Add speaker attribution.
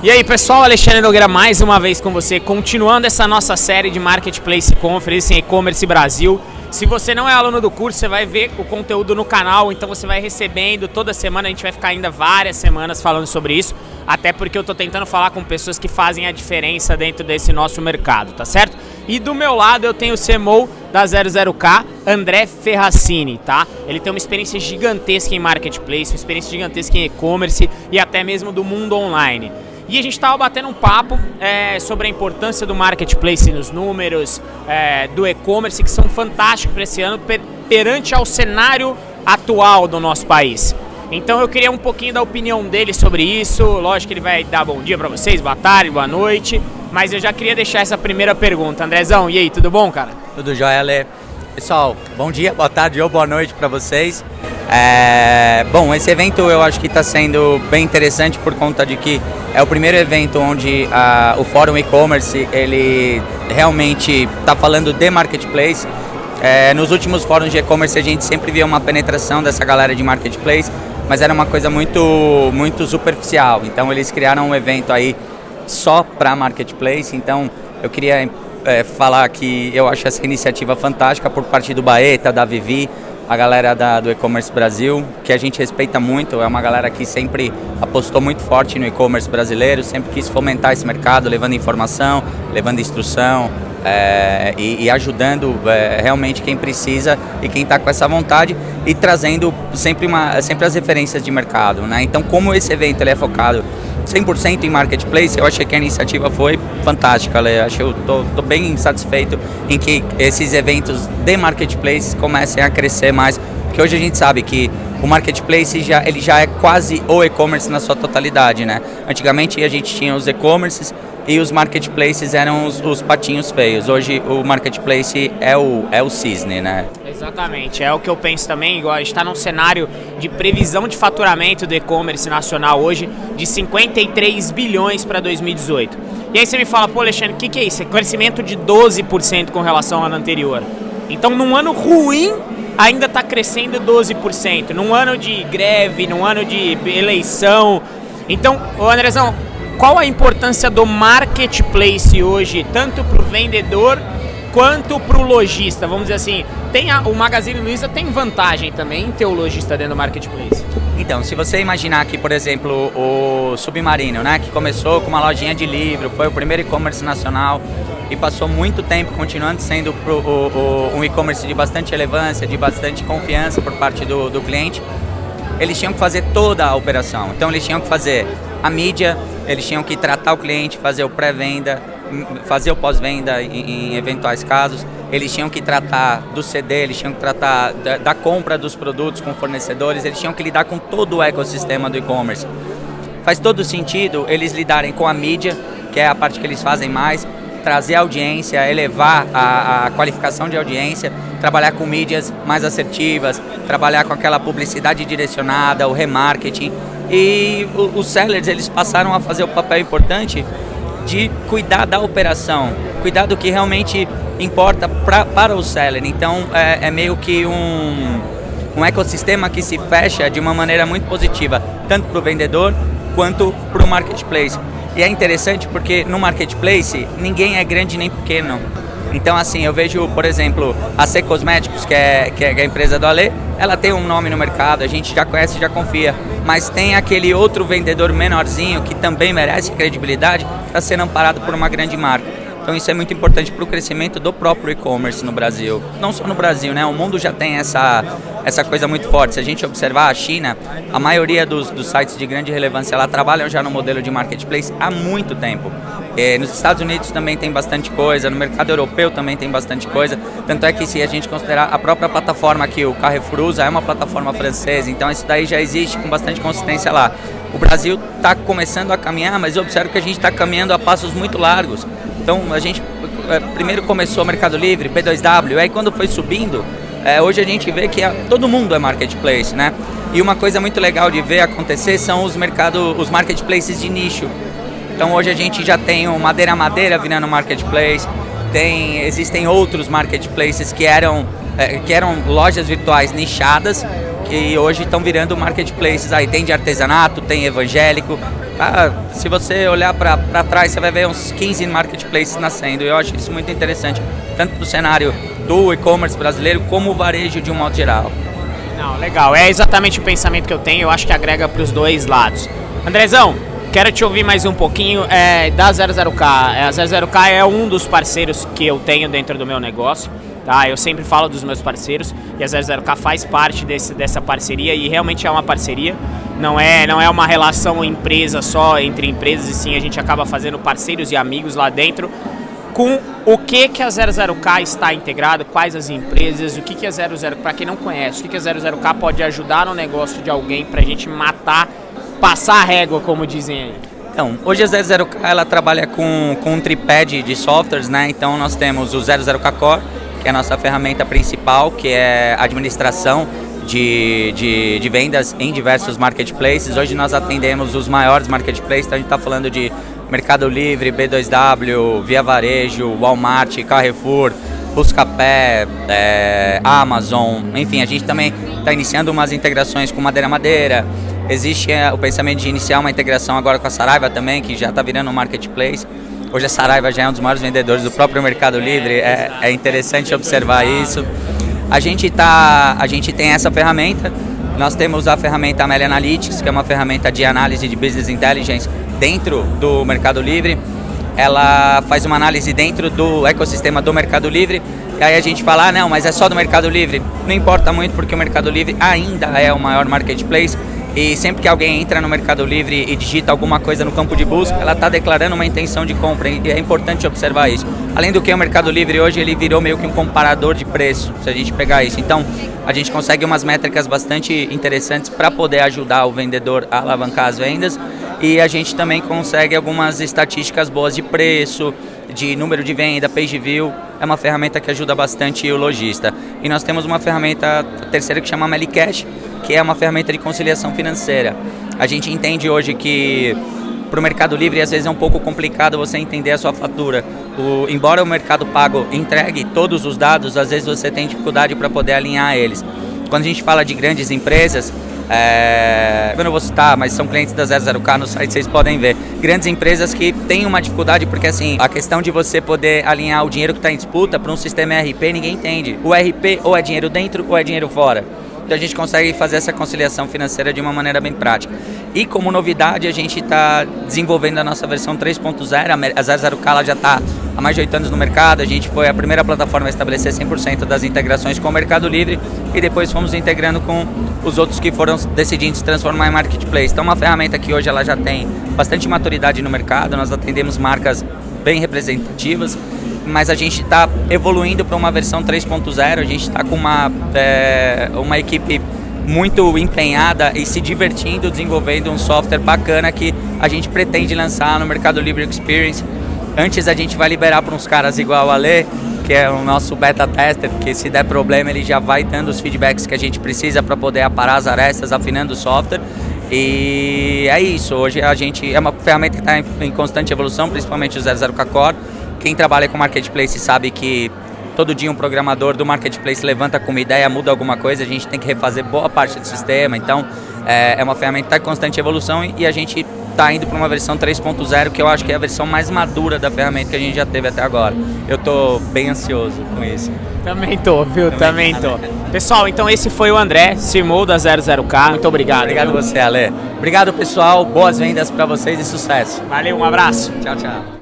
Speaker 1: E aí pessoal, Alexandre Nogueira mais uma vez com você, continuando essa nossa série de Marketplace Conference em E-Commerce Brasil. Se você não é aluno do curso, você vai ver o conteúdo no canal, então você vai recebendo toda semana, a gente vai ficar ainda várias semanas falando sobre isso, até porque eu estou tentando falar com pessoas que fazem a diferença dentro desse nosso mercado, tá certo? E do meu lado eu tenho o CMO da 00K, André Ferracini, tá? Ele tem uma experiência gigantesca em Marketplace, uma experiência gigantesca em e-commerce e até mesmo do mundo online. E a gente estava batendo um papo é, sobre a importância do marketplace nos números, é, do e-commerce, que são fantásticos para esse ano per perante ao cenário atual do nosso país. Então eu queria um pouquinho da opinião dele sobre isso. Lógico que ele vai dar bom dia para vocês, boa tarde, boa noite. Mas eu já queria deixar essa primeira pergunta. Andrezão, e aí, tudo bom, cara?
Speaker 2: Tudo jóia, Ale. Pessoal, bom dia, boa tarde ou boa noite para vocês. É, bom, esse evento eu acho que está sendo bem interessante por conta de que é o primeiro evento onde a, o Fórum E-Commerce ele realmente está falando de marketplace. É, nos últimos fóruns de e-commerce a gente sempre via uma penetração dessa galera de marketplace, mas era uma coisa muito, muito superficial. Então eles criaram um evento aí só para marketplace. Então eu queria é, falar que eu acho essa iniciativa fantástica por parte do Baeta, da Vivi, a galera da, do e-commerce Brasil, que a gente respeita muito, é uma galera que sempre apostou muito forte no e-commerce brasileiro, sempre quis fomentar esse mercado, levando informação, levando instrução é, e, e, ajudando é, realmente quem precisa e quem está com essa vontade e trazendo sempre, uma, sempre as referências de mercado. Né? Então, como esse evento ele é focado 100% em marketplace, eu achei que a iniciativa foi fantástica, Lê. Acho eu tô, bem satisfeito em que esses eventos de marketplace comecem a crescer mais, porque hoje a gente sabe que o marketplace já, ele já é quase o e-commerce na sua totalidade, né? Antigamente a gente tinha os e-commerces e os marketplaces eram os, os, patinhos feios. Hoje o marketplace é o, é o cisne, né?
Speaker 1: Exatamente, é o que eu penso também. A gente está num cenário de previsão de faturamento do e-commerce nacional hoje de 53 bilhões para 2018. E aí você me fala, pô Alexandre, o que, que é isso? É crescimento de 12% com relação ao ano anterior. Então num ano ruim ainda está crescendo 12%. Num ano de greve, num ano de eleição. Então, ô Andrezão, qual a importância do marketplace hoje, tanto para o vendedor quanto para o lojista? Vamos dizer assim, tem a, o Magazine Luiza tem vantagem também em ter o lojista dentro do marketplace?
Speaker 2: Então, se você imaginar que, por exemplo, o Submarino, né, que começou com uma lojinha de livro, foi o primeiro e-commerce nacional e passou muito tempo continuando sendo pro, o, o, um e-commerce de bastante relevância, de bastante confiança por parte do, do cliente, eles tinham que fazer toda a operação. Então, eles tinham que fazer a mídia, eles tinham que tratar o cliente, fazer o pré-venda, fazer o pós-venda em, em, eventuais casos, eles tinham que tratar do CD, eles tinham que tratar da, da compra dos produtos com fornecedores, eles tinham que lidar com todo o ecossistema do e-commerce. Faz todo sentido eles lidarem com a mídia, que é a parte que eles fazem mais, trazer audiência, elevar a, a, qualificação de audiência, trabalhar com mídias mais assertivas, trabalhar com aquela publicidade direcionada, o remarketing. E os sellers eles passaram a fazer o papel importante de cuidar da operação, cuidar do que realmente importa pra, para o seller. Então é, é meio que um, um ecossistema que se fecha de uma maneira muito positiva, tanto para o vendedor quanto para o marketplace. E é interessante porque no marketplace ninguém é grande nem pequeno. Então, assim, eu vejo, por exemplo, a C Cosméticos, que é, que é a empresa do Ale, ela tem um nome no mercado, a gente já conhece já confia. Mas tem aquele outro vendedor menorzinho que também merece credibilidade, está sendo amparado por uma grande marca. Então isso é muito importante para o crescimento do próprio e-commerce no Brasil. Não só no Brasil, né? O mundo já tem essa, essa coisa muito forte. Se a gente observar a China, a maioria dos, dos sites de grande relevância lá trabalham já no modelo de marketplace há muito tempo. É, nos Estados Unidos também tem bastante coisa, no mercado europeu também tem bastante coisa. Tanto é que se a gente considerar a própria plataforma que o Carrefour usa é uma plataforma francesa, então isso daí já existe com bastante consistência lá. O Brasil está começando a caminhar, mas eu observo que a gente está caminhando a passos muito largos. Então a gente é, primeiro começou o Mercado Livre, B2W, aí quando foi subindo, é, hoje a gente vê que todo mundo é marketplace, né? E uma coisa muito legal de ver acontecer são os mercado, os marketplaces de nicho. Então hoje a gente já tem o Madeira Madeira virando marketplace, tem, existem outros marketplaces que eram, é, que eram lojas virtuais nichadas, que hoje estão virando marketplaces aí. Tem de artesanato, tem evangélico. Ah, se você olhar para trás, você vai ver uns 15 marketplaces nascendo. Eu acho isso muito interessante, tanto para o cenário do e-commerce brasileiro como o varejo de um modo geral.
Speaker 1: Não, legal. É exatamente o pensamento que eu tenho. Eu acho que agrega para os dois lados. Andrezão, quero te ouvir mais um pouquinho é, da 00K. A 00K é um dos parceiros que eu tenho dentro do meu negócio. Tá? Eu sempre falo dos meus parceiros e a 00K faz parte desse, dessa parceria e realmente é uma parceria. Não é, não é uma relação empresa só entre empresas, e sim a gente acaba fazendo parceiros e amigos lá dentro com o que, que a 00K está integrada, quais as empresas, o que, que a 00, para quem não conhece, o que, que a 00K pode ajudar no negócio de alguém para a gente matar, passar a régua, como dizem aí.
Speaker 2: Então, hoje a 00K ela trabalha com, com um tripé de, de softwares, né? Então nós temos o 00K Core, que é a nossa ferramenta principal, que é administração de, de, de, vendas em diversos marketplaces. Hoje nós atendemos os maiores marketplaces, então a gente está falando de Mercado Livre, B2W, Via Varejo, Walmart, Carrefour, Buscapé, é, Amazon, enfim, a gente também está iniciando umas integrações com Madeira Madeira. Existe é, o pensamento de iniciar uma integração agora com a Saraiva também, que já está virando um marketplace. Hoje a Saraiva já é um dos maiores vendedores do próprio Mercado Livre, é, é interessante observar isso. A gente, tá, a gente tem essa ferramenta, nós temos a ferramenta Amelia Analytics, que é uma ferramenta de análise de Business Intelligence dentro do Mercado Livre. Ela faz uma análise dentro do ecossistema do Mercado Livre. E aí a gente fala, ah, não, mas é só do Mercado Livre. Não importa muito porque o Mercado Livre ainda é o maior marketplace. E sempre que alguém entra no Mercado Livre e digita alguma coisa no campo de busca, ela está declarando uma intenção de compra. E é importante observar isso. Além do que, o Mercado Livre hoje ele virou meio que um comparador de preço, se a gente pegar isso. Então, a gente consegue umas métricas bastante interessantes para poder ajudar o vendedor a alavancar as vendas e a gente também consegue algumas estatísticas boas de preço, de número de venda, page view, é uma ferramenta que ajuda bastante o lojista. E nós temos uma ferramenta terceira que chama Melicash, que é uma ferramenta de conciliação financeira. A gente entende hoje que para o Mercado Livre às vezes é um pouco complicado você entender a sua fatura. O, embora o Mercado Pago entregue todos os dados, às vezes você tem dificuldade para poder alinhar eles. Quando a gente fala de grandes empresas, é, eu não vou citar, mas são clientes da 00K no site, vocês podem ver. Grandes empresas que têm uma dificuldade, porque assim, a questão de você poder alinhar o dinheiro que está em disputa para um sistema ERP, ninguém entende. O ERP ou é dinheiro dentro ou é dinheiro fora. Então a gente consegue fazer essa conciliação financeira de uma maneira bem prática. E como novidade, a gente está desenvolvendo a nossa versão 3.0, a 00K já está há mais de oito anos no mercado, a gente foi a primeira plataforma a estabelecer 100% das integrações com o Mercado Livre e depois fomos integrando com os outros que foram decidindo se transformar em marketplace. Então, uma ferramenta que hoje ela já tem bastante maturidade no mercado, nós atendemos marcas bem representativas, mas a gente está evoluindo para uma versão 3.0, a gente está com uma, é, uma equipe muito empenhada e se divertindo desenvolvendo um software bacana que a gente pretende lançar no Mercado Livre Experience Antes a gente vai liberar para uns caras igual o Ale, que é o nosso beta tester, que se der problema ele já vai dando os feedbacks que a gente precisa para poder aparar as arestas, afinando o software. E é isso, hoje a gente é uma ferramenta que está em, em, constante evolução, principalmente o 00K Core. Quem trabalha com marketplace sabe que todo dia um programador do marketplace levanta com uma ideia, muda alguma coisa, a gente tem que refazer boa parte do sistema, então é, é uma ferramenta que está em constante evolução e, a gente está indo para uma versão 3.0, que eu acho que é a versão mais madura da ferramenta que a gente já teve até agora. Eu estou bem ansioso com isso.
Speaker 1: Também tô, viu? Também, Também tô. Pessoal, então esse foi o André, CMO da 00K. Muito obrigado.
Speaker 2: Obrigado viu? você, Ale. Obrigado, pessoal. Boas vendas para vocês e sucesso.
Speaker 1: Valeu, um abraço.
Speaker 2: Tchau, tchau.